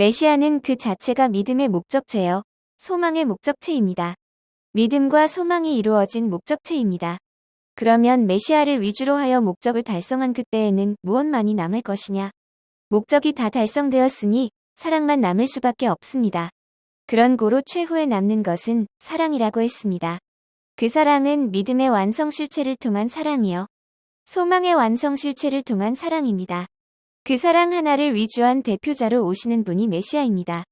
메시아는 그 자체가 믿음의 목적체요. 소망의 목적체입니다. 믿음과 소망이 이루어진 목적체입니다. 그러면 메시아를 위주로 하여 목적을 달성한 그때에는 무엇만이 남을 것이냐? 목적이 다 달성되었으니 사랑만 남을 수밖에 없습니다. 그런 고로 최후에 남는 것은 사랑이라고 했습니다. 그 사랑은 믿음의 완성 실체를 통한 사랑이요. 소망의 완성 실체를 통한 사랑입니다. 그 사랑 하나를 위주한 대표자로 오시는 분이 메시아입니다.